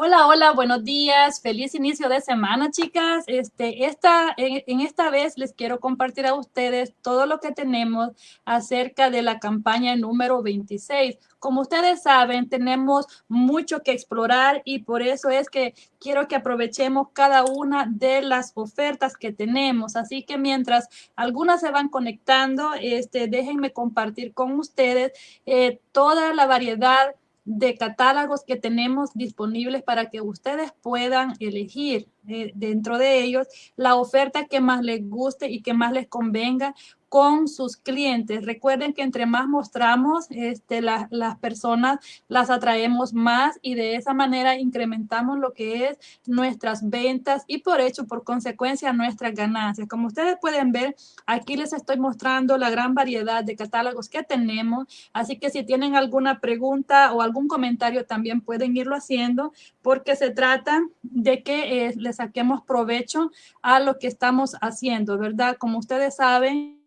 Hola, hola, buenos días. Feliz inicio de semana, chicas. Este, esta, en, esta vez les quiero compartir a ustedes todo lo que tenemos acerca de la campaña número 26. Como ustedes saben, tenemos mucho que explorar y por eso es que quiero que aprovechemos cada una de las ofertas que tenemos. Así que mientras algunas se van conectando, este, déjenme compartir con ustedes eh, toda la variedad de catálogos que tenemos disponibles para que ustedes puedan elegir dentro de ellos la oferta que más les guste y que más les convenga con sus clientes. Recuerden que entre más mostramos, este, las personas las atraemos más y de esa manera incrementamos lo que es nuestras ventas y por hecho, por consecuencia, nuestras ganancias. Como ustedes pueden ver, aquí les estoy mostrando la gran variedad de catálogos que tenemos. Así que si tienen alguna pregunta o algún comentario, también pueden irlo haciendo porque se trata de que eh, le saquemos provecho a lo que estamos haciendo, ¿verdad? Como ustedes saben,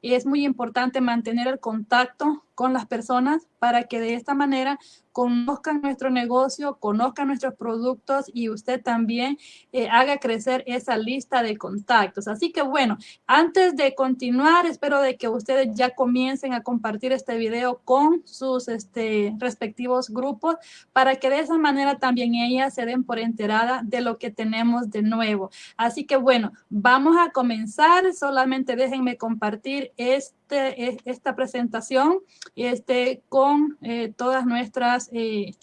es muy importante mantener el contacto con las personas para que de esta manera conozcan nuestro negocio, conozcan nuestros productos y usted también eh, haga crecer esa lista de contactos. Así que bueno, antes de continuar, espero de que ustedes ya comiencen a compartir este video con sus este, respectivos grupos para que de esa manera también ellas se den por enterada de lo que tenemos de nuevo. Así que bueno, vamos a comenzar. Solamente déjenme compartir este, esta presentación este, con eh, todas nuestras eh,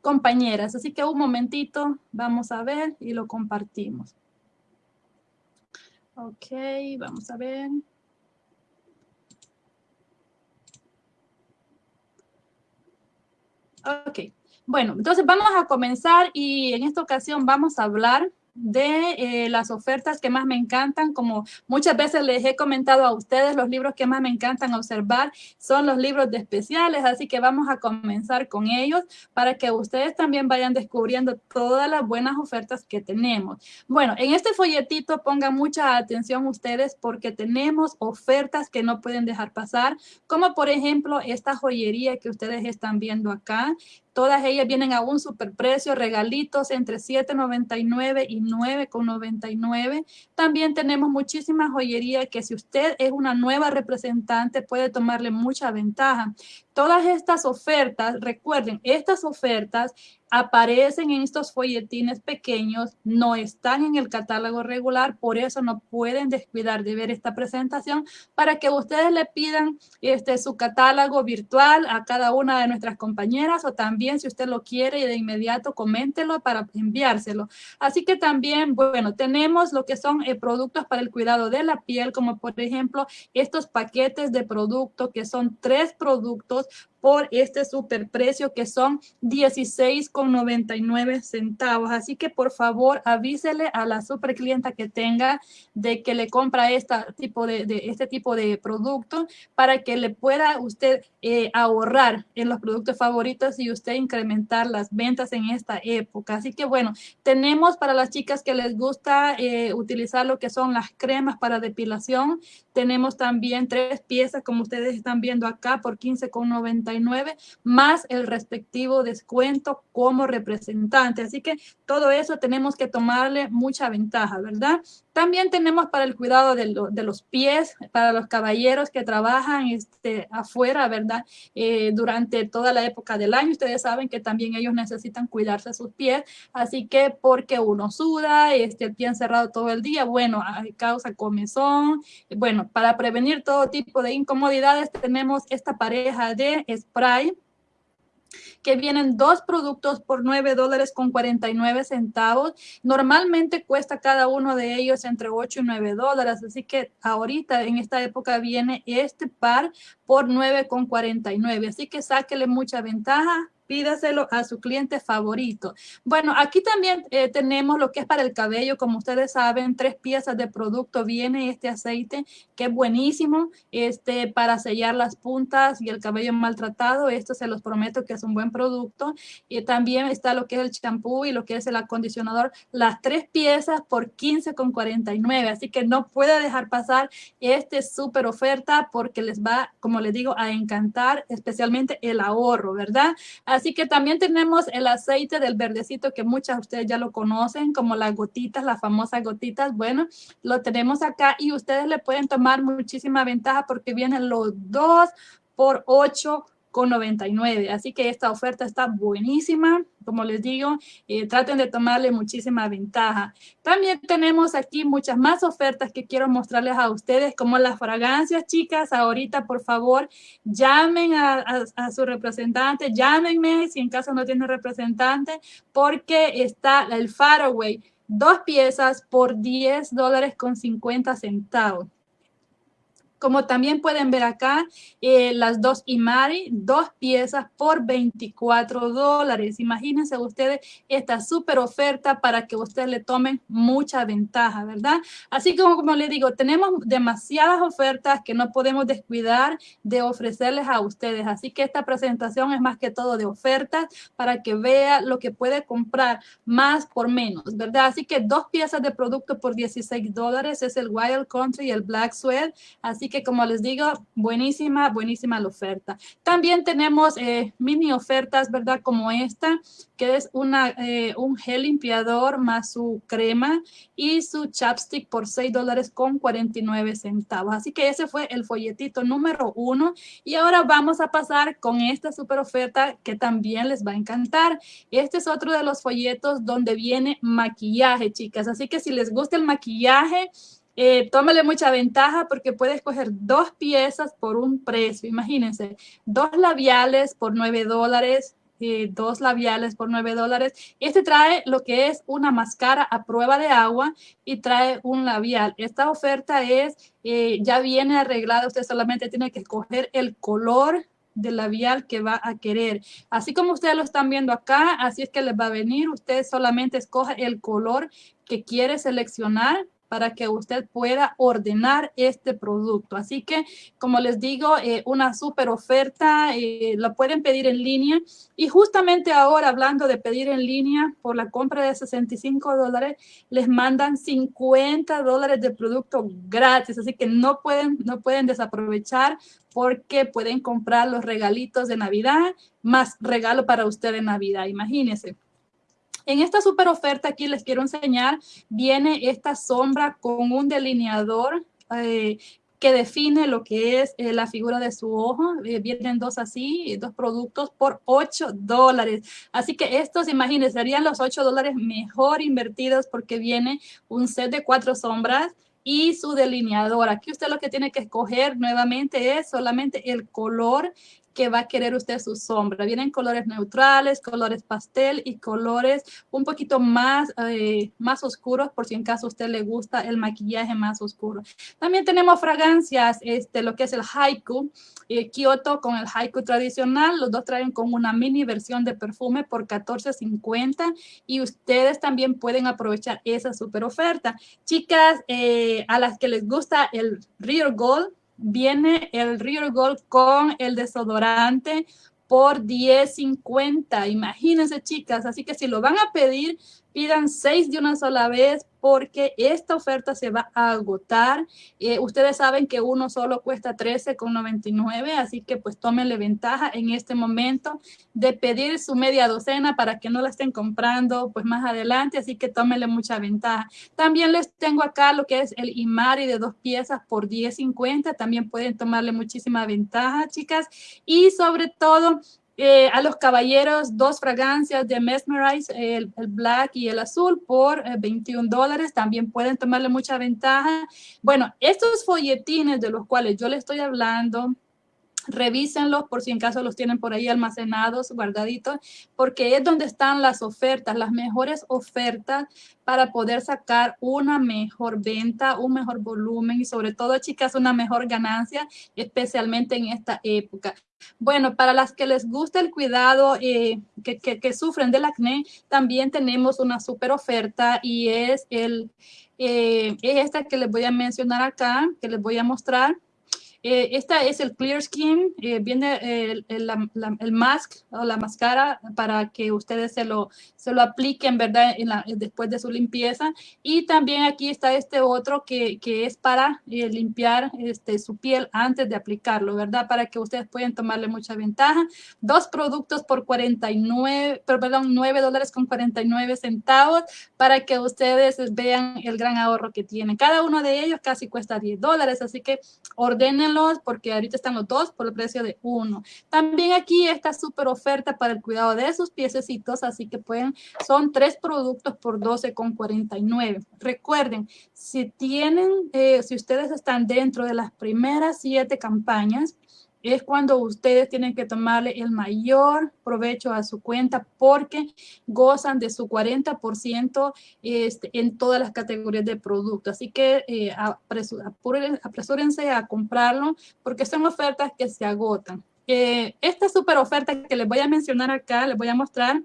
compañeras. Así que un momentito, vamos a ver y lo compartimos. Ok, vamos a ver. Ok, bueno, entonces vamos a comenzar y en esta ocasión vamos a hablar de eh, las ofertas que más me encantan, como muchas veces les he comentado a ustedes, los libros que más me encantan observar son los libros de especiales, así que vamos a comenzar con ellos para que ustedes también vayan descubriendo todas las buenas ofertas que tenemos. Bueno, en este folletito pongan mucha atención ustedes porque tenemos ofertas que no pueden dejar pasar, como por ejemplo esta joyería que ustedes están viendo acá, Todas ellas vienen a un superprecio, regalitos entre $7.99 y $9.99. También tenemos muchísima joyería que si usted es una nueva representante puede tomarle mucha ventaja. Todas estas ofertas, recuerden, estas ofertas aparecen en estos folletines pequeños, no están en el catálogo regular, por eso no pueden descuidar de ver esta presentación para que ustedes le pidan este, su catálogo virtual a cada una de nuestras compañeras o también si usted lo quiere y de inmediato coméntelo para enviárselo. Así que también, bueno, tenemos lo que son eh, productos para el cuidado de la piel, como por ejemplo estos paquetes de producto que son tres productos por este superprecio que son 16,99 centavos. Así que por favor avísele a la super clienta que tenga de que le compra esta tipo de, este tipo de producto para que le pueda usted eh, ahorrar en los productos favoritos y usted incrementar las ventas en esta época. Así que bueno, tenemos para las chicas que les gusta eh, utilizar lo que son las cremas para depilación. Tenemos también tres piezas como ustedes están viendo acá por 15,99 más el respectivo descuento como representante. Así que todo eso tenemos que tomarle mucha ventaja, ¿verdad? También tenemos para el cuidado de, los pies, para los caballeros que trabajan este, afuera, ¿verdad? Eh, durante toda la época del año, ustedes saben que también ellos necesitan cuidarse sus pies, así que porque uno suda, este, el pie encerrado todo el día, bueno, causa comezón, bueno, para prevenir todo tipo de incomodidades tenemos esta pareja de spray que vienen dos productos por 9 dólares con 49 centavos. Normalmente cuesta cada uno de ellos entre 8 y 9 dólares, así que ahorita en esta época viene este par por 9 con 49, así que sáquele mucha ventaja pídaselo a su cliente favorito. Bueno, aquí también eh, tenemos lo que es para el cabello. Como ustedes saben, tres piezas de producto viene este aceite que es buenísimo este, para sellar las puntas y el cabello maltratado. Esto se los prometo que es un buen producto. Y también está lo que es el champú y lo que es el acondicionador. Las tres piezas por 15,49. Así que no puede dejar pasar este súper oferta porque les va, como les digo, a encantar, especialmente el ahorro, ¿verdad? Así que también tenemos el aceite del verdecito que muchas de ustedes ya lo conocen, como las gotitas, las famosas gotitas. Bueno, lo tenemos acá y ustedes le pueden tomar muchísima ventaja porque vienen los dos por 8 con 99. Así que esta oferta está buenísima. Como les digo, eh, traten de tomarle muchísima ventaja. También tenemos aquí muchas más ofertas que quiero mostrarles a ustedes, como las fragancias, chicas. Ahorita, por favor, llamen a, a su representante, llámenme si en caso no tiene representante, porque está el Faraway, dos piezas por 10 dólares con 50 centavos. Como también pueden ver acá, eh, las dos Imari, dos piezas por 24 dólares. Imagínense ustedes esta súper oferta para que ustedes le tomen mucha ventaja, ¿verdad? Así como, como les digo, tenemos demasiadas ofertas que no podemos descuidar de ofrecerles a ustedes. Así que esta presentación es más que todo de ofertas para que vea lo que puede comprar más por menos, ¿verdad? Así que dos piezas de producto por 16 dólares es el Wild Country y el Black Sweat. Así que como les digo, buenísima, buenísima la oferta. También tenemos eh, mini ofertas, ¿verdad? Como esta, que es una, eh, un gel limpiador más su crema y su chapstick por 6 dólares con 49 centavos. Así que ese fue el folletito número uno. Y ahora vamos a pasar con esta super oferta que también les va a encantar. Este es otro de los folletos donde viene maquillaje, chicas. Así que si les gusta el maquillaje, eh, tómale mucha ventaja porque puedes coger dos piezas por un precio. Imagínense, dos labiales por 9 dólares, eh, dos labiales por 9 dólares. Este trae lo que es una máscara a prueba de agua y trae un labial. Esta oferta es, eh, ya viene arreglada, usted solamente tiene que escoger el color del labial que va a querer. Así como ustedes lo están viendo acá, así es que les va a venir. Usted solamente escoge el color que quiere seleccionar para que usted pueda ordenar este producto. Así que, como les digo, eh, una súper oferta, eh, la pueden pedir en línea. Y justamente ahora, hablando de pedir en línea, por la compra de 65 dólares, les mandan 50 dólares de producto gratis. Así que no pueden, no pueden desaprovechar porque pueden comprar los regalitos de Navidad más regalo para usted de Navidad. Imagínense. En esta super oferta aquí les quiero enseñar, viene esta sombra con un delineador eh, que define lo que es eh, la figura de su ojo. Eh, vienen dos así, dos productos por 8 dólares. Así que estos, imagínense, serían los 8 dólares mejor invertidos porque viene un set de cuatro sombras y su delineador. Aquí usted lo que tiene que escoger nuevamente es solamente el color que va a querer usted su sombra. Vienen colores neutrales, colores pastel y colores un poquito más, eh, más oscuros por si en caso usted le gusta el maquillaje más oscuro. También tenemos fragancias, este, lo que es el Haiku, eh, Kyoto con el Haiku tradicional. Los dos traen con una mini versión de perfume por $14.50 y ustedes también pueden aprovechar esa super oferta. Chicas, eh, a las que les gusta el Real Gold, viene el Real Gold con el desodorante por $10.50. Imagínense, chicas. Así que si lo van a pedir, pidan seis de una sola vez porque esta oferta se va a agotar. Eh, ustedes saben que uno solo cuesta $13.99, así que pues tómenle ventaja en este momento de pedir su media docena para que no la estén comprando pues más adelante, así que tómenle mucha ventaja. También les tengo acá lo que es el Imari de dos piezas por $10.50, también pueden tomarle muchísima ventaja, chicas. Y sobre todo, eh, a los caballeros dos fragancias de Mesmerize, el, black y el azul por 21 eh, dólares. También pueden tomarle mucha ventaja. Bueno, estos folletines de los cuales yo les estoy hablando, revísenlos por si en caso los tienen por ahí almacenados, guardaditos, porque es donde están las ofertas, las mejores ofertas para poder sacar una mejor venta, un mejor volumen y sobre todo, chicas, una mejor ganancia, especialmente en esta época. Bueno, para las que les gusta el cuidado, eh, que, que, sufren del acné, también tenemos una super oferta y es, el, eh, es esta que les voy a mencionar acá, que les voy a mostrar Eh, esta es el Clear Skin, eh, viene el, el, mask o la máscara para que ustedes se lo, se lo apliquen, ¿verdad? después de su limpieza. Y también aquí está este otro que, que es para eh, limpiar este, su piel antes de aplicarlo, ¿verdad? Para que ustedes puedan tomarle mucha ventaja. Dos productos por 49, perdón, 9 dólares con 49 centavos para que ustedes vean el gran ahorro que tienen. Cada uno de ellos casi cuesta 10 dólares, así que porque ahorita están los dos por el precio de uno. También aquí está súper oferta para el cuidado de sus piececitos, así que pueden, son tres productos por 12,49. Recuerden, si tienen, eh, si ustedes están dentro de las primeras siete campañas, es cuando ustedes tienen que tomarle el mayor provecho a su cuenta porque gozan de su 40% este, en todas las categorías de productos. Así que eh, apresúrense a comprarlo porque son ofertas que se agotan. Eh, esta super oferta que les voy a mencionar acá, les voy a mostrar,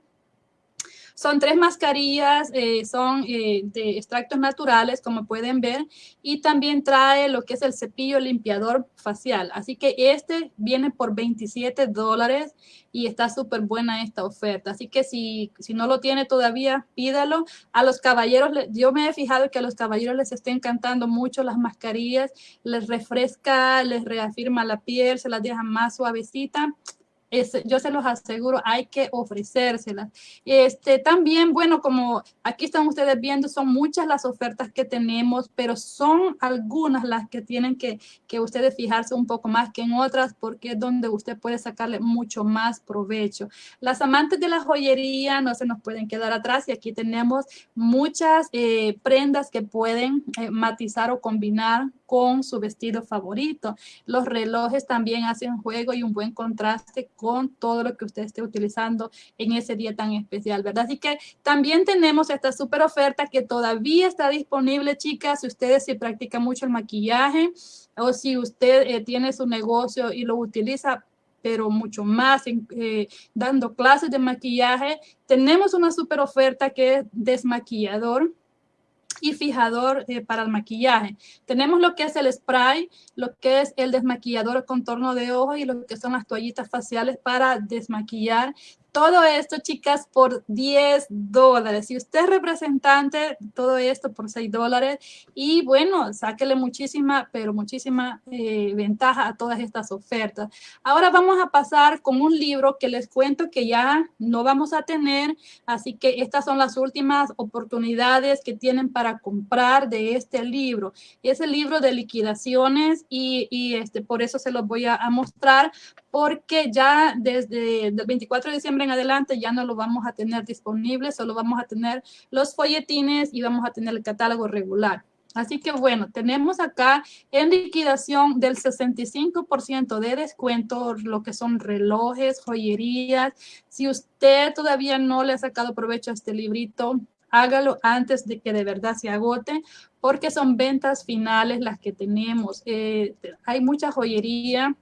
son tres mascarillas, eh, son eh, de extractos naturales, como pueden ver, y también trae lo que es el cepillo limpiador facial. Así que este viene por 27 dólares y está súper buena esta oferta. Así que si, si no lo tiene todavía, pídalo. A los caballeros, yo me he fijado que a los caballeros les está encantando mucho las mascarillas, les refresca, les reafirma la piel, se las deja más suavecita yo se los aseguro, hay que ofrecérselas. Este, también, bueno, como aquí están ustedes viendo, son muchas las ofertas que tenemos, pero son algunas las que tienen que, que ustedes fijarse un poco más que en otras, porque es donde usted puede sacarle mucho más provecho. Las amantes de la joyería no se nos pueden quedar atrás y aquí tenemos muchas eh, prendas que pueden eh, matizar o combinar con su vestido favorito. Los relojes también hacen juego y un buen contraste con todo lo que usted esté utilizando en ese día tan especial, ¿verdad? Así que también tenemos esta super oferta que todavía está disponible, chicas, si ustedes se practican mucho el maquillaje o si usted eh, tiene su negocio y lo utiliza pero mucho más eh, dando clases de maquillaje. Tenemos una super oferta que es desmaquillador y fijador eh, para el maquillaje. Tenemos lo que es el spray, lo que es el desmaquillador contorno de ojos y lo que son las toallitas faciales para desmaquillar. Todo esto, chicas, por 10 dólares. Si usted es representante, todo esto por 6 dólares. Y bueno, sáquele muchísima, pero muchísima eh, ventaja a todas estas ofertas. Ahora vamos a pasar con un libro que les cuento que ya no vamos a tener. Así que estas son las últimas oportunidades que tienen para comprar de este libro. Es el libro de liquidaciones y, este, por eso se los voy a, a mostrar porque ya desde el 24 de diciembre en adelante ya no lo vamos a tener disponible, solo vamos a tener los folletines y vamos a tener el catálogo regular. Así que bueno, tenemos acá en liquidación del 65% de descuento, lo que son relojes, joyerías. Si usted todavía no le ha sacado provecho a este librito, hágalo antes de que de verdad se agote, porque son ventas finales las que tenemos. Eh, hay mucha joyería,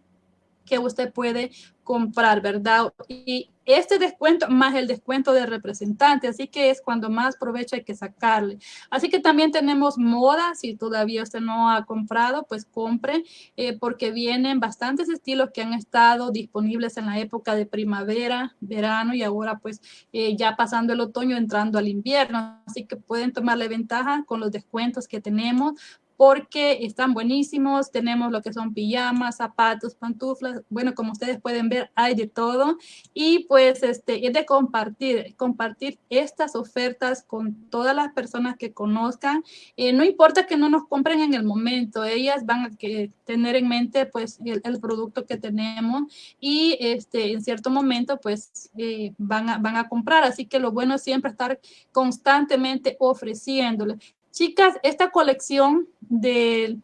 que usted puede comprar, ¿verdad? Y este descuento más el descuento de representante, así que es cuando más provecho hay que sacarle. Así que también tenemos moda, si todavía usted no ha comprado, pues compre, eh, porque vienen bastantes estilos que han estado disponibles en la época de primavera, verano y ahora pues eh, ya pasando el otoño, entrando al invierno. Así que pueden tomarle ventaja con los descuentos que tenemos porque están buenísimos. Tenemos lo que son pijamas, zapatos, pantuflas. Bueno, como ustedes pueden ver, hay de todo. Y pues este, es de compartir, compartir estas ofertas con todas las personas que conozcan. Eh, no importa que no nos compren en el momento, ellas van a que tener en mente pues el, producto que tenemos y este, en cierto momento pues eh, van, a, van a comprar. Así que lo bueno es siempre estar constantemente ofreciéndole. Chicas, esta colección de,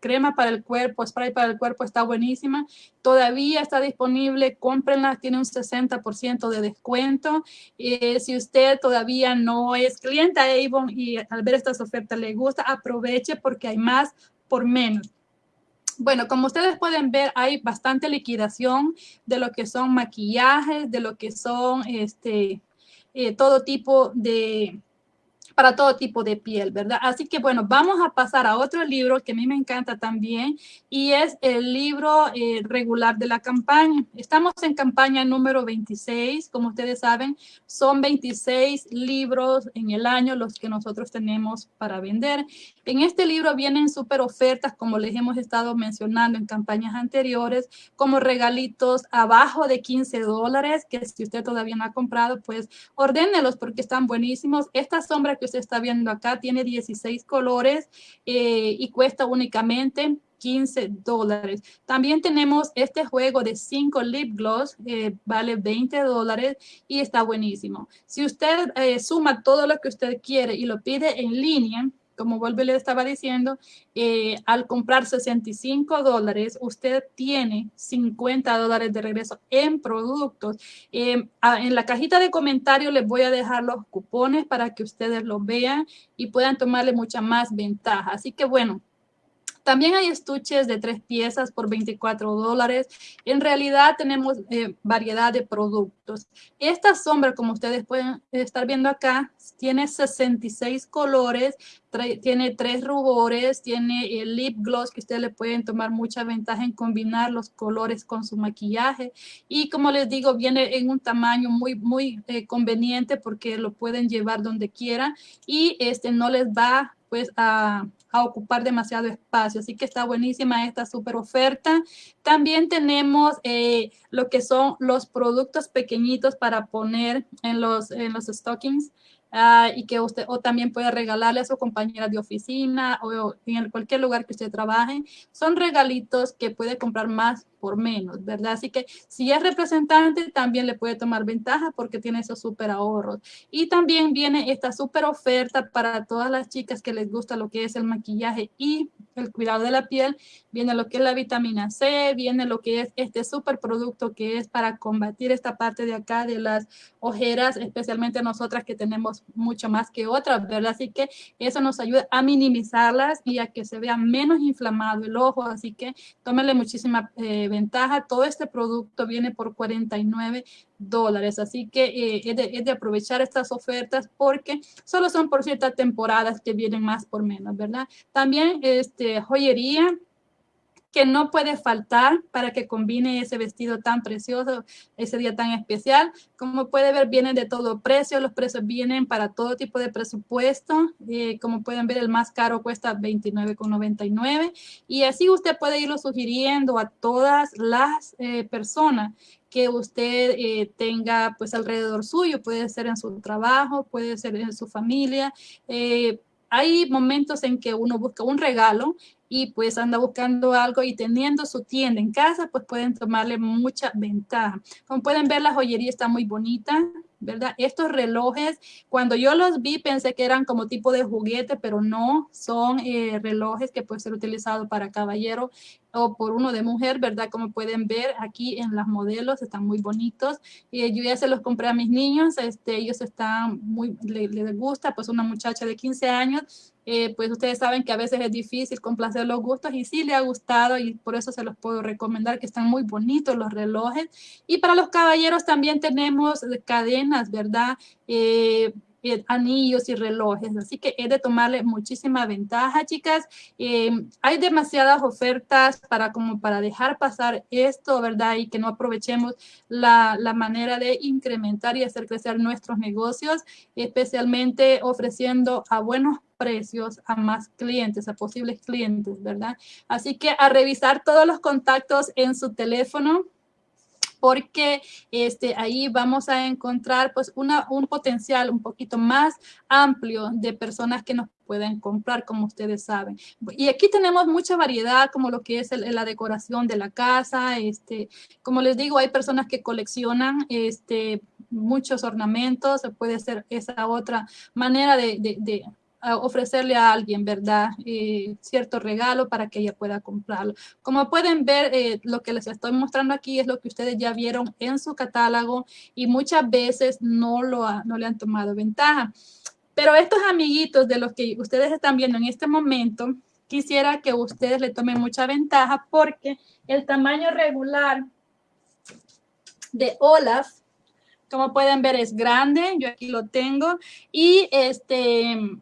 crema para el cuerpo, spray para el cuerpo está buenísima. Todavía está disponible, cómprenla, tiene un 60% de descuento. Eh, si usted todavía no es cliente de Avon y al ver estas ofertas le gusta, aproveche porque hay más por menos. Bueno, como ustedes pueden ver, hay bastante liquidación de lo que son maquillajes, de lo que son este, eh, todo tipo de, para todo tipo de piel, ¿verdad? Así que bueno, vamos a pasar a otro libro que a mí me encanta también y es el libro eh, regular de la campaña. Estamos en campaña número 26, como ustedes saben, son 26 libros en el año los que nosotros tenemos para vender. En este libro vienen súper ofertas, como les hemos estado mencionando en campañas anteriores, como regalitos abajo de 15 dólares, que si usted todavía no ha comprado, pues ordénelos porque están buenísimos. Esta sombra que usted está viendo acá tiene 16 colores eh, y cuesta únicamente 15 dólares. También tenemos este juego de 5 lip gloss, eh, vale 20 dólares y está buenísimo. Si usted eh, suma todo lo que usted quiere y lo pide en línea, como vuelve le estaba diciendo, eh, al comprar 65 dólares, usted tiene 50 dólares de regreso en productos. Em, en la cajita de comentarios les voy a dejar los cupones para que ustedes los vean y puedan tomarle mucha más ventaja. Así que bueno, también hay estuches de tres piezas por 24 dólares. En realidad tenemos eh, variedad de productos. Esta sombra, como ustedes pueden estar viendo acá, tiene 66 colores, tiene tres rubores, tiene el lip gloss que ustedes le pueden tomar mucha ventaja en combinar los colores con su maquillaje. Y como les digo, viene en un tamaño muy, muy eh, conveniente porque lo pueden llevar donde quieran y este no les va pues a ocupar demasiado espacio. Así que está buenísima esta super oferta. También tenemos eh, lo que son los productos pequeñitos para poner en los, en los stockings. Ah, y que usted o también puede regalarle a su compañera de oficina o en cualquier lugar que usted trabaje. Son regalitos que puede comprar más por menos, ¿verdad? Así que si es representante, también le puede tomar ventaja porque tiene esos súper ahorros. Y también viene esta súper oferta para todas las chicas que les gusta lo que es el maquillaje y el cuidado de la piel. Viene lo que es la vitamina C, viene lo que es este súper producto que es para combatir esta parte de acá de las ojeras, especialmente nosotras que tenemos mucho más que otras, ¿verdad? Así que eso nos ayuda a minimizarlas y a que se vea menos inflamado el ojo. Así que tómenle muchísima eh, ventaja. Todo este producto viene por 49 dólares, así que eh, de, es, de, aprovechar estas ofertas porque solo son por ciertas temporadas que vienen más por menos, ¿verdad? También este, joyería, que no puede faltar para que combine ese vestido tan precioso, ese día tan especial. Como puede ver, vienen de todo precio, los precios vienen para todo tipo de presupuesto. Eh, como pueden ver, el más caro cuesta $29,99 y así usted puede irlo sugiriendo a todas las eh, personas que usted eh, tenga pues alrededor suyo, puede ser en su trabajo, puede ser en su familia, hay momentos en que uno busca un regalo y pues anda buscando algo y teniendo su tienda en casa, pues pueden tomarle mucha ventaja. Como pueden ver, la joyería está muy bonita, ¿verdad? Estos relojes, cuando yo los vi pensé que eran como tipo de juguete, pero no, son eh, relojes que pueden ser utilizados para caballero o por uno de mujer, ¿verdad? Como pueden ver aquí en las modelos, están muy bonitos. y yo ya se los compré a mis niños, este, ellos están muy, les, les gusta, pues una muchacha de 15 años eh, pues ustedes saben que a veces es difícil complacer los gustos y sí le ha gustado y por eso se los puedo recomendar que están muy bonitos los relojes. Y para los caballeros también tenemos cadenas, ¿verdad? Eh, anillos y relojes. Así que he de tomarle muchísima ventaja, chicas. Eh, hay demasiadas ofertas para como para dejar pasar esto, ¿verdad? Y que no aprovechemos la, la manera de incrementar y hacer crecer nuestros negocios, especialmente ofreciendo a buenos precios a más clientes, a posibles clientes, ¿verdad? Así que a revisar todos los contactos en su teléfono, porque este, ahí vamos a encontrar pues una, un potencial un poquito más amplio de personas que nos pueden comprar, como ustedes saben. Y aquí tenemos mucha variedad, como lo que es la decoración de la casa. Este, como les digo, hay personas que coleccionan este, muchos ornamentos, puede ser esa otra manera de, de ofrecerle a alguien, ¿verdad? Eh, cierto regalo para que ella pueda comprarlo. Como pueden ver, eh, lo que les estoy mostrando aquí es lo que ustedes ya vieron en su catálogo y muchas veces no, lo no le han tomado ventaja. Pero estos amiguitos de los que ustedes están viendo en este momento, quisiera que ustedes le tomen mucha ventaja porque el tamaño regular de Olaf Como pueden ver es grande, yo aquí lo tengo y este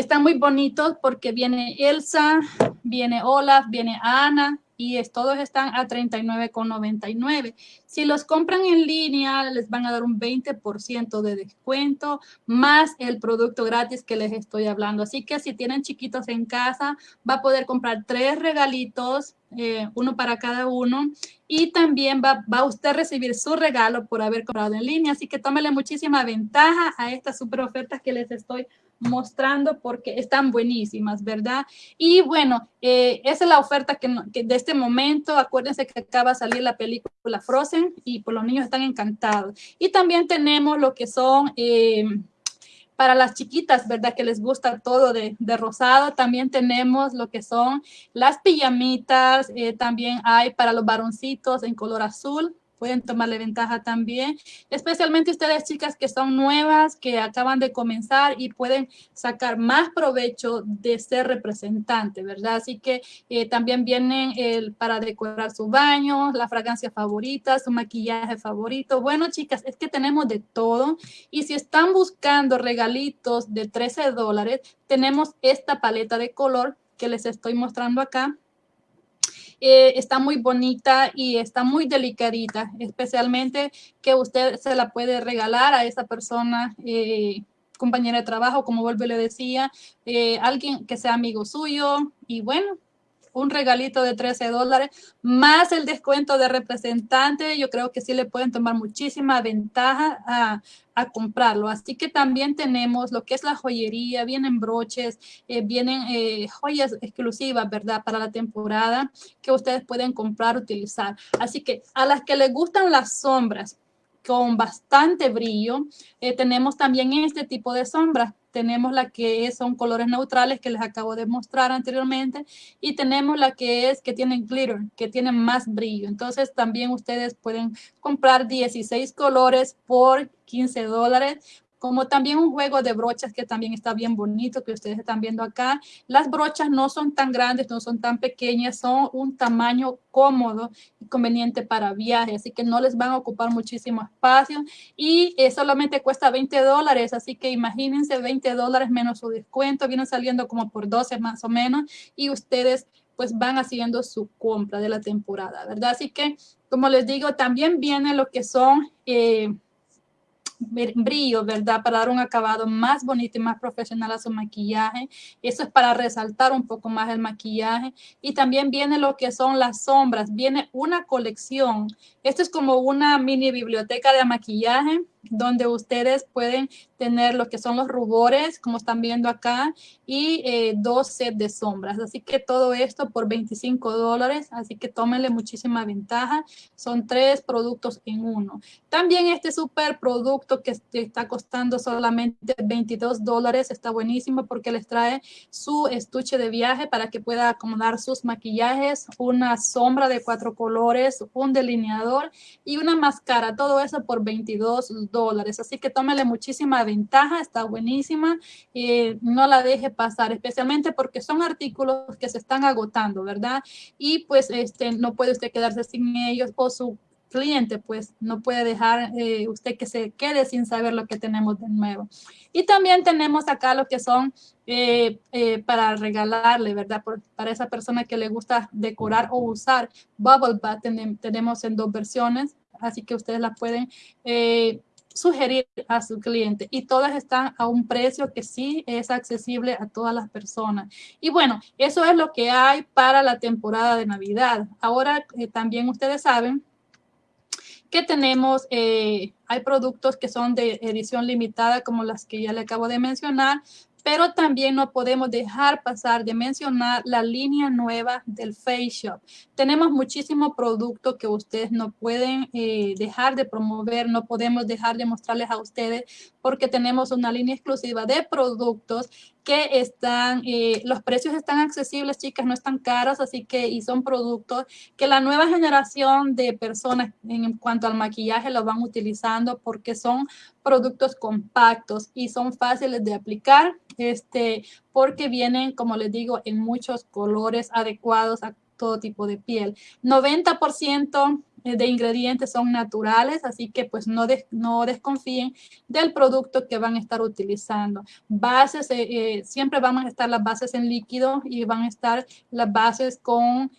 están muy bonitos porque viene Elsa, viene Olaf, viene Ana, y todos están a $39,99. Si los compran en línea, les van a dar un 20% de descuento, más el producto gratis que les estoy hablando. Así que si tienen chiquitos en casa, va a poder comprar tres regalitos, eh, uno para cada uno, y también va, va, a usted recibir su regalo por haber comprado en línea. Así que tómele muchísima ventaja a estas super ofertas que les estoy mostrando porque están buenísimas, ¿verdad? Y bueno, eh, esa es la oferta que, de este momento. Acuérdense que acaba de salir la película Frozen y por pues, los niños están encantados. Y también tenemos lo que son... Eh, para las chiquitas, ¿verdad? Que les gusta todo de, rosado. También tenemos lo que son las pijamitas. Eh, también hay para los varoncitos en color azul pueden tomarle ventaja también, especialmente ustedes chicas que son nuevas, que acaban de comenzar y pueden sacar más provecho de ser representante, ¿verdad? Así que eh, también vienen el, para decorar su baño, la fragancia favorita, su maquillaje favorito. Bueno, chicas, es que tenemos de todo y si están buscando regalitos de 13 dólares, tenemos esta paleta de color que les estoy mostrando acá eh, está muy bonita y está muy delicadita, especialmente que usted se la puede regalar a esa persona, eh, compañera de trabajo, como vuelve le decía, eh, alguien que sea amigo suyo y bueno, un regalito de 13 dólares, más el descuento de representante, yo creo que sí le pueden tomar muchísima ventaja a, comprarlo. Así que también tenemos lo que es la joyería, vienen broches, eh, vienen eh, joyas exclusivas, ¿verdad? Para la temporada que ustedes pueden comprar, utilizar. Así que a las que les gustan las sombras, con bastante brillo. Eh, tenemos también este tipo de sombras. Tenemos la que son colores neutrales que les acabo de mostrar anteriormente y tenemos la que es que tienen glitter, que tienen más brillo. Entonces también ustedes pueden comprar 16 colores por 15 dólares como también un juego de brochas que también está bien bonito, que ustedes están viendo acá. Las brochas no son tan grandes, no son tan pequeñas, son un tamaño cómodo y conveniente para viaje, así que no les van a ocupar muchísimo espacio y eh, solamente cuesta 20 dólares, así que imagínense 20 dólares menos su descuento, viene saliendo como por 12 más o menos y ustedes pues van haciendo su compra de la temporada, ¿verdad? Así que, como les digo, también viene lo que son... Eh, brillo, ¿verdad? Para dar un acabado más bonito y más profesional a su maquillaje. Eso es para resaltar un poco más el maquillaje. Y también viene lo que son las sombras. Viene una colección. Esto es como una mini biblioteca de maquillaje donde ustedes pueden tener lo que son los rubores, como están viendo acá, y eh, dos sets de sombras. Así que todo esto por 25 dólares, así que tómenle muchísima ventaja. Son tres productos en uno. También este super producto que está costando solamente 22 dólares, está buenísimo porque les trae su estuche de viaje para que pueda acomodar sus maquillajes, una sombra de cuatro colores, un delineador y una máscara. Todo eso por 22 dólares dólares. Así que tómele muchísima ventaja, está buenísima. y no la deje pasar, especialmente porque son artículos que se están agotando, ¿verdad? Y pues este, no puede usted quedarse sin ellos o su cliente, pues no puede dejar eh, usted que se quede sin saber lo que tenemos de nuevo. Y también tenemos acá lo que son eh, eh, para regalarle, ¿verdad? para esa persona que le gusta decorar o usar Bubble Bath, tenemos en dos versiones, así que ustedes la pueden sugerir a su cliente y todas están a un precio que sí es accesible a todas las personas. Y bueno, eso es lo que hay para la temporada de Navidad. Ahora eh, también ustedes saben que tenemos, eh, hay productos que son de edición limitada como las que ya le acabo de mencionar, pero también no podemos dejar pasar de mencionar la línea nueva del Face Shop. Tenemos muchísimos productos que ustedes no pueden eh, dejar de promover, no podemos dejar de mostrarles a ustedes porque tenemos una línea exclusiva de productos que están, eh, los precios están accesibles, chicas, no están caros, así que, y son productos que la nueva generación de personas en cuanto al maquillaje lo van utilizando porque son productos compactos y son fáciles de aplicar, este, porque vienen, como les digo, en muchos colores adecuados a todo tipo de piel. 90% eh, de ingredientes son naturales, así que pues no, no desconfíen del producto que van a estar utilizando. Bases, eh, eh, siempre van a estar las bases en líquido y van a estar las bases con,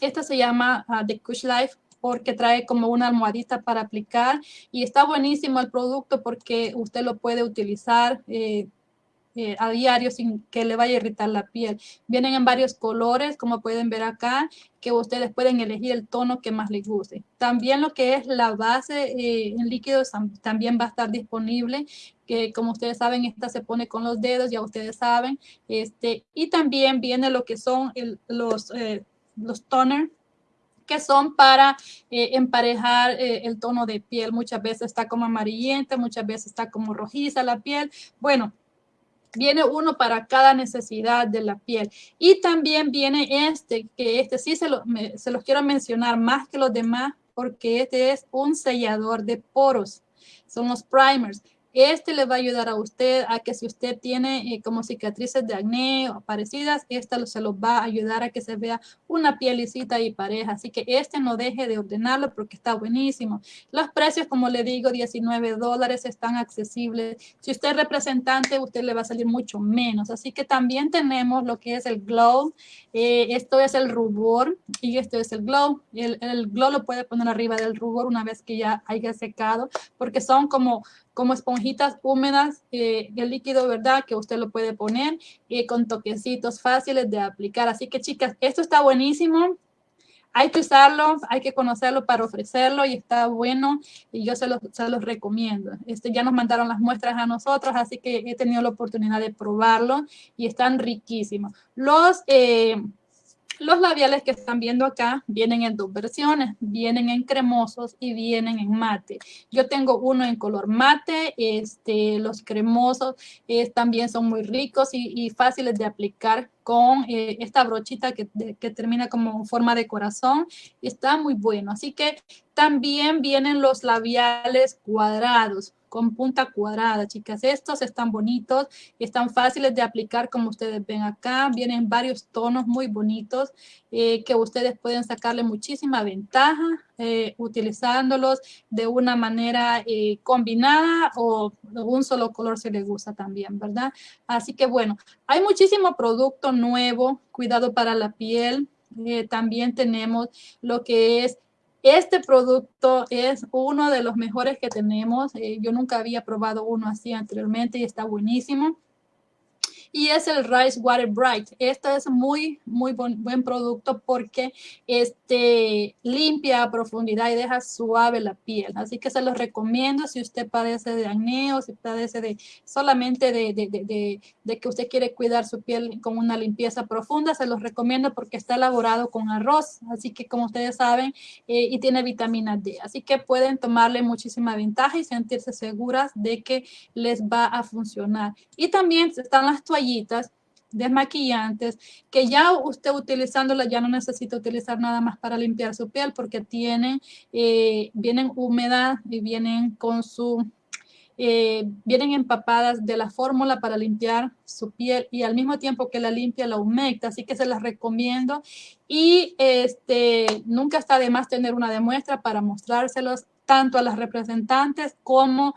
esta se llama uh, The Kush Life, porque trae como una almohadita para aplicar y está buenísimo el producto porque usted lo puede utilizar eh, a diario sin que le vaya a irritar la piel. Vienen en varios colores, como pueden ver acá, que ustedes pueden elegir el tono que más les guste. También lo que es la base eh, en líquidos también va a estar disponible, que como ustedes saben, esta se pone con los dedos, ya ustedes saben. Este, y también viene lo que son los, eh, los toner, que son para emparejar el tono de piel. Muchas veces está como amarillenta, muchas veces está como rojiza la piel. Bueno, Viene uno para cada necesidad de la piel. Y también viene este, que este sí se, se los quiero mencionar más que los demás porque este es un sellador de poros. Son los primers. Este le va a ayudar a usted a que si usted tiene eh, como cicatrices de acné o parecidas, esta se lo va a ayudar a que se vea una pielicita y pareja. Así que este no deje de ordenarlo porque está buenísimo. Los precios, como le digo, 19 dólares están accesibles. Si usted es representante, usted le va a salir mucho menos. Así que también tenemos lo que es el glow. Eh, esto es el rubor y esto es el glow. El, el glow lo puede poner arriba del rubor una vez que ya haya secado porque son como como esponjitas húmedas eh, el líquido, ¿verdad? Que usted lo puede poner eh, con toquecitos fáciles de aplicar. Así que chicas, esto está buenísimo. Hay que usarlo, hay que conocerlo para ofrecerlo y está bueno y yo se los, se los recomiendo. Este, ya nos mandaron las muestras a nosotros, así que he tenido la oportunidad de probarlo y están riquísimos. Los... Eh, los labiales que están viendo acá vienen en dos versiones, vienen en cremosos y vienen en mate. Yo tengo uno en color mate, este, los cremosos también son muy ricos y, fáciles de aplicar con eh, esta brochita que, que, termina como forma de corazón. Está muy bueno, así que también vienen los labiales cuadrados con punta cuadrada, chicas. Estos están bonitos están fáciles de aplicar como ustedes ven acá. Vienen varios tonos muy bonitos eh, que ustedes pueden sacarle muchísima ventaja eh, utilizándolos de una manera eh, combinada o un solo color si les gusta también, ¿verdad? Así que bueno, hay muchísimo producto nuevo, cuidado para la piel. también tenemos lo que es este producto es uno de los mejores que tenemos. Eh, yo nunca había probado uno así anteriormente y está buenísimo y es el Rice Water Bright. Este es muy, muy buen, producto porque este, limpia a profundidad y deja suave la piel. Así que se los recomiendo si usted padece de acné o si padece de solamente de, de, de, de, que usted quiere cuidar su piel con una limpieza profunda. Se los recomiendo porque está elaborado con arroz. Así que como ustedes saben, eh, y tiene vitamina D. Así que pueden tomarle muchísima ventaja y sentirse seguras de que les va a funcionar. Y también están las toallas desmaquillantes que ya usted utilizándola ya no necesita utilizar nada más para limpiar su piel porque tienen, eh, vienen húmedas y vienen con su, eh, vienen empapadas de la fórmula para limpiar su piel y al mismo tiempo que la limpia la humecta, así que se las recomiendo. Y este, nunca está de más tener una demuestra para mostrárselos tanto a las representantes como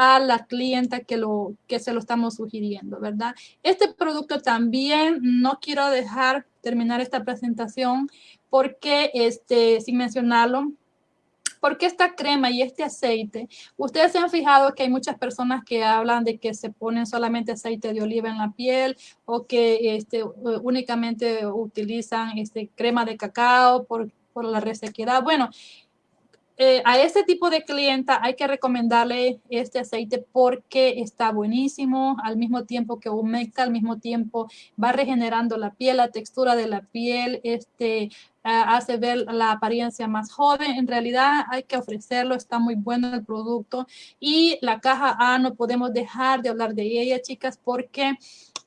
a la clienta que, lo, que se lo estamos sugiriendo, ¿verdad? Este producto también no quiero dejar terminar esta presentación porque, este, sin mencionarlo, porque esta crema y este aceite, ustedes se han fijado que hay muchas personas que hablan de que se ponen solamente aceite de oliva en la piel o que este, únicamente utilizan este, crema de cacao por, por la resequedad. Bueno, eh, a este tipo de clienta hay que recomendarle este aceite porque está buenísimo, al mismo tiempo que humecta, al mismo tiempo va regenerando la piel, la textura de la piel, este, hace ver la apariencia más joven. En realidad hay que ofrecerlo, está muy bueno el producto. Y la caja A no podemos dejar de hablar de ella, chicas, porque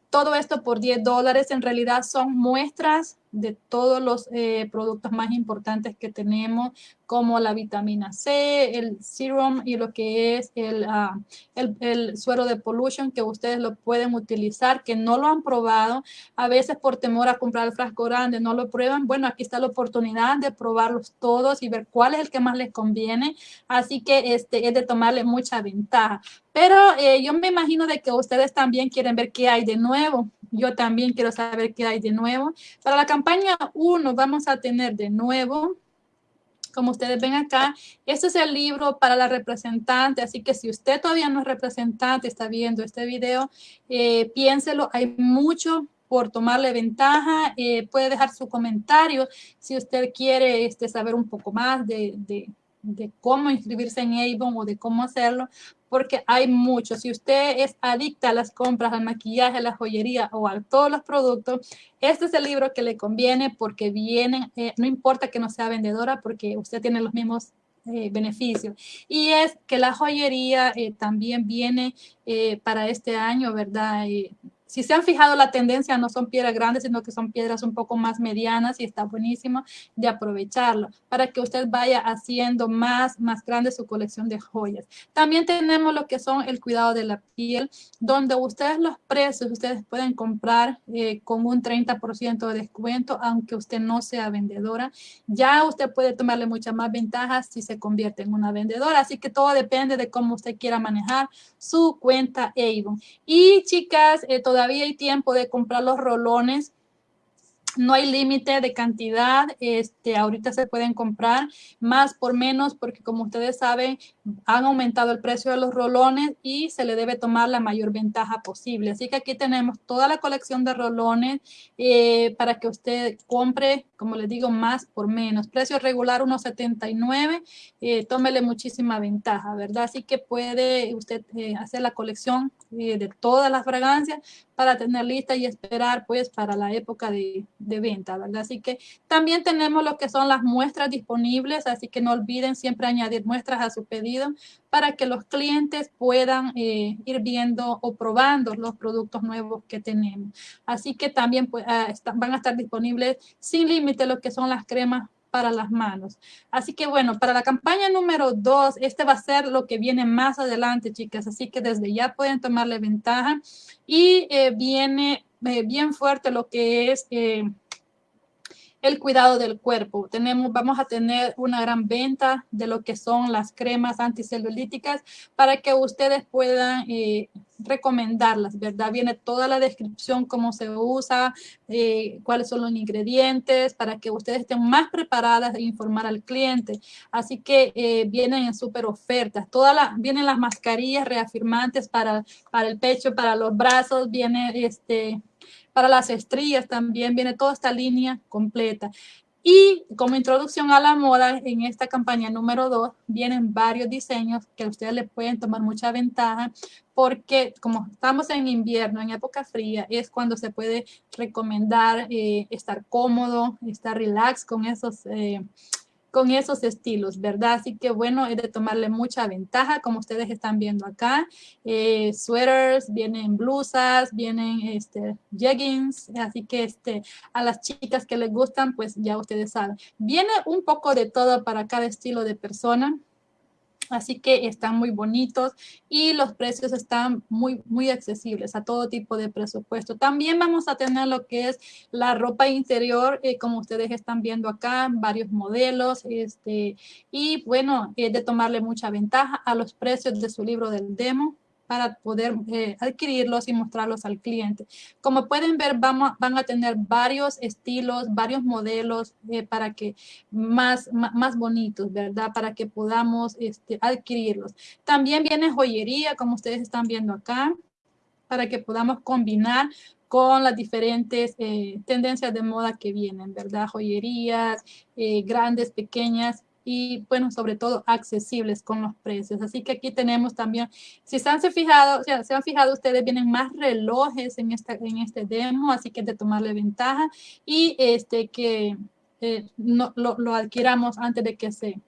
todo esto por 10 dólares en realidad son muestras de todos los eh, productos más importantes que tenemos, como la vitamina C, el serum y lo que es el, ah, el, el, suero de pollution, que ustedes lo pueden utilizar, que no lo han probado, a veces por temor a comprar el frasco grande no lo prueban. Bueno, aquí está la oportunidad de probarlos todos y ver cuál es el que más les conviene. Así que este es de tomarle mucha ventaja. Pero eh, yo me imagino de que ustedes también quieren ver qué hay de nuevo. Yo también quiero saber qué hay de nuevo. Para la campaña 1 vamos a tener de nuevo como ustedes ven acá, este es el libro para la representante, así que si usted todavía no es representante, está viendo este video, eh, piénselo, hay mucho por tomarle ventaja, eh, puede dejar su comentario si usted quiere este, saber un poco más de, de cómo inscribirse en Avon o de cómo hacerlo, porque hay mucho. Si usted es adicta a las compras, al maquillaje, a la joyería o a todos los productos, este es el libro que le conviene porque viene, eh, no importa que no sea vendedora, porque usted tiene los mismos eh, beneficios. Y es que la joyería eh, también viene para este año, ¿verdad? Si se han fijado la tendencia, no son piedras grandes, sino que son piedras un poco más medianas y está buenísimo de aprovecharlo para que usted vaya haciendo más, más grande su colección de joyas. También tenemos lo que son el cuidado de la piel, donde ustedes los precios, ustedes pueden comprar eh, con un 30% de descuento, aunque usted no sea vendedora. Ya usted puede tomarle muchas más ventajas si se convierte en una vendedora. Así que todo depende de cómo usted quiera manejar su cuenta Avon. Y chicas, eh, todavía hay tiempo de comprar los rolones no hay límite de cantidad, este, ahorita se pueden comprar más por menos porque como ustedes saben han aumentado el precio de los rolones y se le debe tomar la mayor ventaja posible. Así que aquí tenemos toda la colección de rolones eh, para que usted compre, como les digo, más por menos. Precio regular 1.79, eh, tómele muchísima ventaja, ¿verdad? Así que puede usted eh, hacer la colección eh, de todas las fragancias para tener lista y esperar pues para la época de, de, venta, ¿verdad? Así que también tenemos lo que son las muestras disponibles, así que no olviden siempre añadir muestras a su pedido para que los clientes puedan eh, ir viendo o probando los productos nuevos que tenemos. Así que también pues, ah, van a estar disponibles sin lo que son las cremas para las manos. Así que bueno, para la campaña número dos, este va a ser lo que viene más adelante, chicas. Así que desde ya pueden tomarle ventaja. Y eh, viene eh, bien fuerte lo que es... Eh, el cuidado del cuerpo. Tenemos, vamos a tener una gran venta de lo que son las cremas anticelulíticas para que ustedes puedan eh, recomendarlas, ¿verdad? Viene toda la descripción, cómo se usa, eh, cuáles son los ingredientes, para que ustedes estén más preparadas e informar al cliente. Así que eh, vienen en súper ofertas. Todas las, vienen las mascarillas reafirmantes para, para el pecho, para los brazos, viene este para las estrellas también viene toda esta línea completa. Y como introducción a la moda, en esta campaña número 2 vienen varios diseños que ustedes le pueden tomar mucha ventaja porque como estamos en invierno, en época fría, es cuando se puede recomendar eh, estar cómodo, estar relax con esos eh, con esos estilos, ¿verdad? Así que bueno, es de tomarle mucha ventaja, como ustedes están viendo acá. Eh, sweaters, vienen blusas, vienen este, jeggings, así que este, a las chicas que les gustan, pues ya ustedes saben. Viene un poco de todo para cada estilo de persona. Así que están muy bonitos y los precios están muy, muy accesibles a todo tipo de presupuesto. También vamos a tener lo que es la ropa interior, eh, como ustedes están viendo acá, varios modelos. Este, y bueno, es de tomarle mucha ventaja a los precios de su libro del demo para poder eh, adquirirlos y mostrarlos al cliente. Como pueden ver, van a tener varios estilos, varios modelos eh, para que más, más, bonitos, ¿verdad? Para que podamos este, adquirirlos. También viene joyería, como ustedes están viendo acá, para que podamos combinar con las diferentes eh, tendencias de moda que vienen, ¿verdad? Joyerías, grandes, pequeñas, y bueno, sobre todo accesibles con los precios. Así que aquí tenemos también, si se han fijado, se han fijado ustedes, vienen más relojes en, esta, en este demo, así que de tomarle ventaja y este que eh, no, lo, lo, adquiramos antes de que se,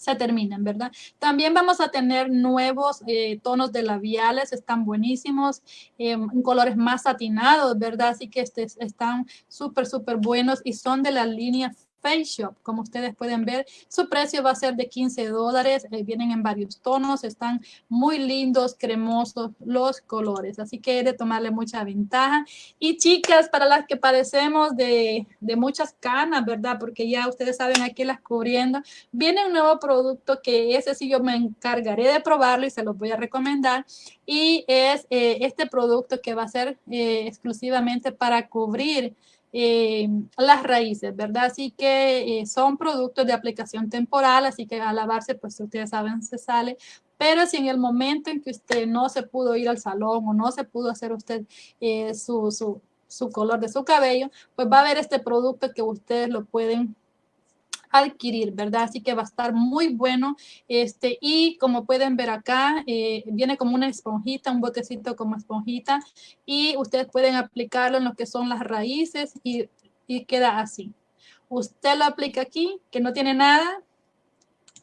se terminan, ¿verdad? También vamos a tener nuevos eh, tonos de labiales, están buenísimos, eh, colores más satinados, ¿verdad? Así que este, están súper, súper buenos y son de la línea Face Shop. Como ustedes pueden ver, su precio va a ser de 15 dólares. Eh, vienen en varios tonos, están muy lindos, cremosos los colores. Así que he de tomarle mucha ventaja. Y chicas, para las que padecemos de, de muchas canas, ¿verdad? Porque ya ustedes saben aquí las cubriendo, viene un nuevo producto que ese sí yo me encargaré de probarlo y se los voy a recomendar. Y es eh, este producto que va a ser eh, exclusivamente para cubrir eh, las raíces, ¿verdad? Así que eh, son productos de aplicación temporal, así que al lavarse, pues ustedes saben, se sale. Pero si en el momento en que usted no se pudo ir al salón o no se pudo hacer usted eh, su, su, su color de su cabello, pues va a haber este producto que ustedes lo pueden adquirir, ¿verdad? Así que va a estar muy bueno. Este, y como pueden ver acá, eh, viene como una esponjita, un botecito como esponjita. Y ustedes pueden aplicarlo en lo que son las raíces y, y queda así. Usted lo aplica aquí, que no tiene nada,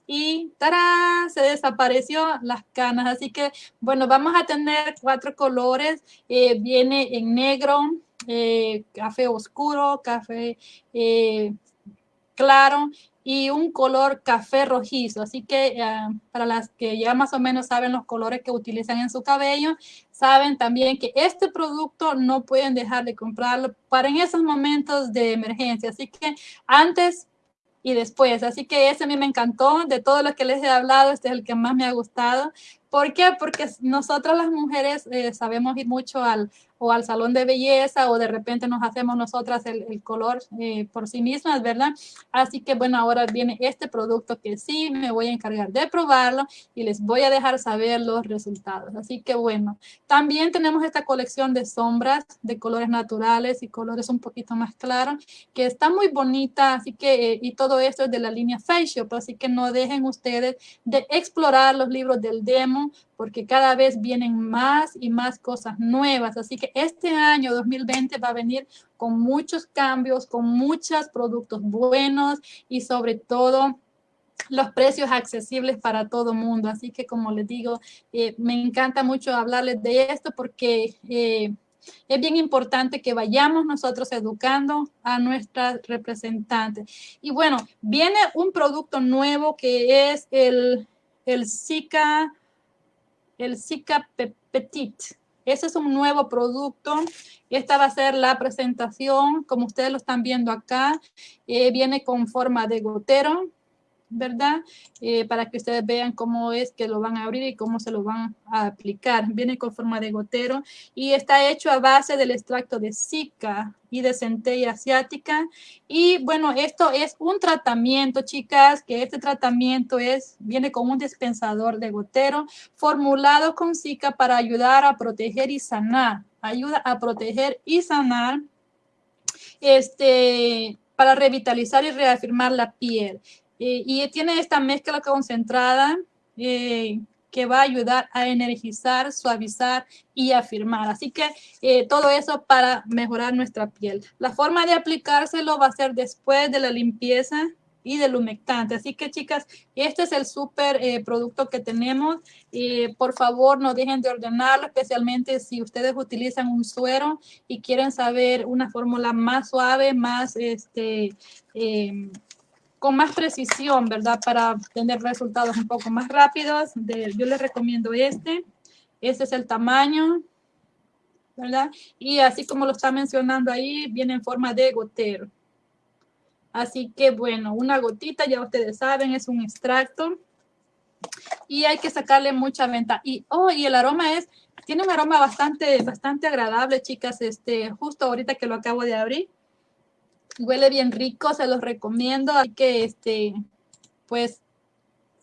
y ¡tarán! se desapareció las canas. Así que, bueno, vamos a tener cuatro colores. Eh, viene en negro, eh, café oscuro, café claro y un color café rojizo. Así que eh, para las que ya más o menos saben los colores que utilizan en su cabello, saben también que este producto no pueden dejar de comprarlo para en esos momentos de emergencia. Así que antes y después. Así que ese a mí me encantó. De todo lo que les he hablado, este es el que más me ha gustado. ¿Por qué? Porque nosotras las mujeres eh, sabemos ir mucho al, o al salón de belleza o de repente nos hacemos nosotras el, color eh, por sí mismas, ¿verdad? Así que bueno, ahora viene este producto que sí me voy a encargar de probarlo y les voy a dejar saber los resultados. Así que bueno, también tenemos esta colección de sombras de colores naturales y colores un poquito más claros que está muy bonita, así que eh, y todo esto es de la línea Facial, así que no dejen ustedes de explorar los libros del demo porque cada vez vienen más y más cosas nuevas. Así que este año 2020 va a venir con muchos cambios, con muchos productos buenos y sobre todo los precios accesibles para todo mundo. Así que como les digo, eh, me encanta mucho hablarles de esto porque eh, es bien importante que vayamos nosotros educando a nuestras representantes. Y bueno, viene un producto nuevo que es el, el Zika el Zika Petit. Ese es un nuevo producto. Esta va a ser la presentación, como ustedes lo están viendo acá. Eh, viene con forma de gotero. ¿Verdad? Eh, para que ustedes vean cómo es que lo van a abrir y cómo se lo van a aplicar. Viene con forma de gotero y está hecho a base del extracto de Zika y de centella asiática. Y bueno, esto es un tratamiento, chicas, que este tratamiento es, viene con un dispensador de gotero formulado con Zika para ayudar a proteger y sanar. Ayuda a proteger y sanar este, para revitalizar y reafirmar la piel. Eh, y tiene esta mezcla concentrada eh, que va a ayudar a energizar, suavizar y afirmar. Así que eh, todo eso para mejorar nuestra piel. La forma de aplicárselo va a ser después de la limpieza y del humectante. Así que chicas, este es el súper producto que tenemos. por favor, no dejen de ordenarlo, especialmente si ustedes utilizan un suero y quieren saber una fórmula más suave, más este, con más precisión, ¿verdad? Para tener resultados un poco más rápidos. yo les recomiendo este. Este es el tamaño, ¿verdad? Y así como lo está mencionando ahí, viene en forma de gotero. Así que, bueno, una gotita, ya ustedes saben, es un extracto. Y hay que sacarle mucha venta. Y, oh, y el aroma es, tiene un aroma bastante, bastante agradable, chicas. Este, justo ahorita que lo acabo de abrir huele bien rico, se los recomiendo, hay que, este, pues,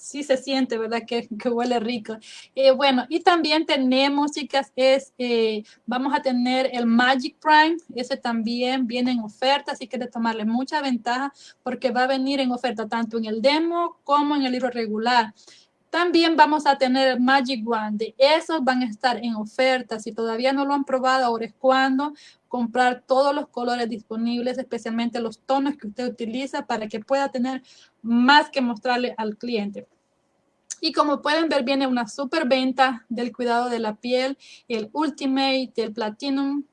sí se siente, ¿verdad? Que, huele rico. Eh, bueno, y también tenemos, chicas, es, eh, vamos a tener el Magic Prime, ese también viene en oferta, así que de tomarle mucha ventaja porque va a venir en oferta tanto en el demo como en el libro regular. También vamos a tener Magic Wand. Esos van a estar en oferta. Si todavía no lo han probado, ahora es cuando comprar todos los colores disponibles, especialmente los tonos que usted utiliza para que pueda tener más que mostrarle al cliente. Y como pueden ver, viene una super venta del cuidado de la piel, el Ultimate, el Platinum,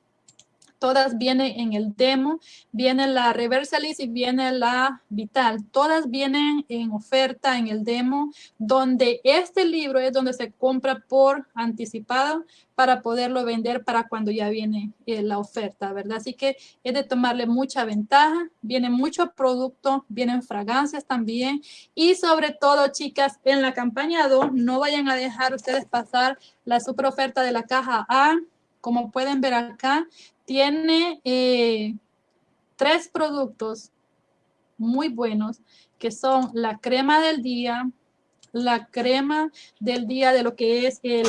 todas vienen en el demo, viene la Reversalis y viene la Vital, todas vienen en oferta en el demo, donde este libro es donde se compra por anticipado para poderlo vender para cuando ya viene eh, la oferta, ¿verdad? Así que es de tomarle mucha ventaja, viene mucho producto, vienen fragancias también. Y sobre todo, chicas, en la campaña 2 no vayan a dejar ustedes pasar la super oferta de la caja A, como pueden ver acá, tiene eh, tres productos muy buenos que son la crema del día, la crema del día de lo que es el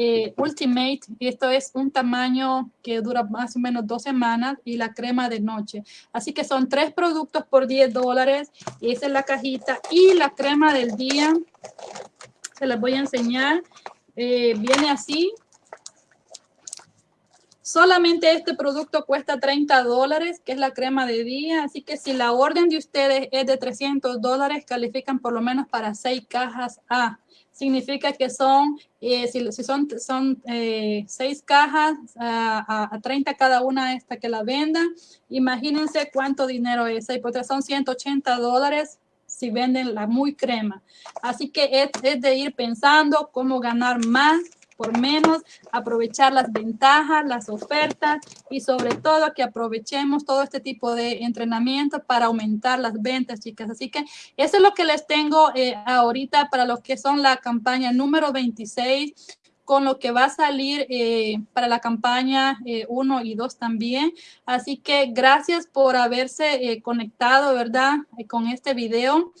eh, Ultimate, esto es un tamaño que dura más o menos dos semanas y la crema de noche. Así que son tres productos por 10 dólares, esa es la cajita. Y la crema del día, se las voy a enseñar, eh, viene así, Solamente este producto cuesta 30 dólares, que es la crema de día. Así que si la orden de ustedes es de 300 dólares, califican por lo menos para 6 cajas A. Significa que son, eh, si, son, son eh, 6 cajas a, a, 30 cada una esta que la vendan, imagínense cuánto dinero es. Pues son 180 dólares si venden la muy crema. Así que es, es de ir pensando cómo ganar más por menos, aprovechar las ventajas, las ofertas y sobre todo que aprovechemos todo este tipo de entrenamiento para aumentar las ventas, chicas. Así que eso es lo que les tengo eh, ahorita para los que son la campaña número 26 con lo que va a salir eh, para la campaña 1 eh, y 2 también. Así que gracias por haberse conectado, ¿verdad? con este video.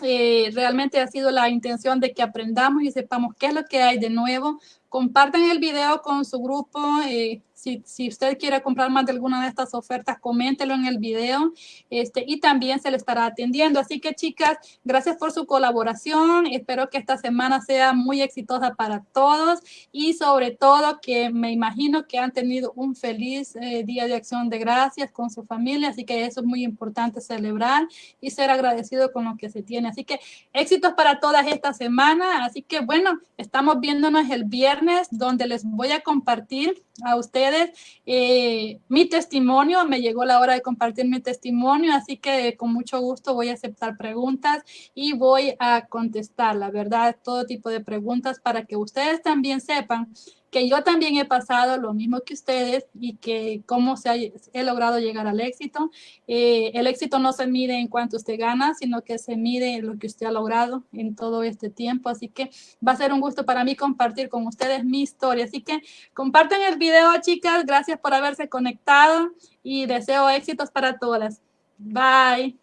Eh, realmente ha sido la intención de que aprendamos y sepamos qué es lo que hay de nuevo. Compartan el video con su grupo. Eh, si, usted quiere comprar más de alguna de estas ofertas, coméntelo en el video este, y también se le estará atendiendo. Así que chicas, gracias por su colaboración. Espero que esta semana sea muy exitosa para todos y sobre todo que me imagino que han tenido un feliz eh, día de acción de gracias con su familia. Así que eso es muy importante celebrar y ser agradecido con lo que se tiene. Así que éxitos para todas esta semana. Así que bueno, estamos viéndonos el viernes donde les voy a compartir a ustedes eh, mi testimonio. Me llegó la hora de compartir mi testimonio, así que con mucho gusto voy a aceptar preguntas y voy a contestar, la verdad, todo tipo de preguntas para que ustedes también sepan que yo también he pasado lo mismo que ustedes y que cómo se ha, he logrado llegar al éxito. Eh, el éxito no se mide en cuanto usted gana, sino que se mide en lo que usted ha logrado en todo este tiempo. Así que va a ser un gusto para mí compartir con ustedes mi historia. Así que compartan el video, chicas. Gracias por haberse conectado y deseo éxitos para todas. Bye.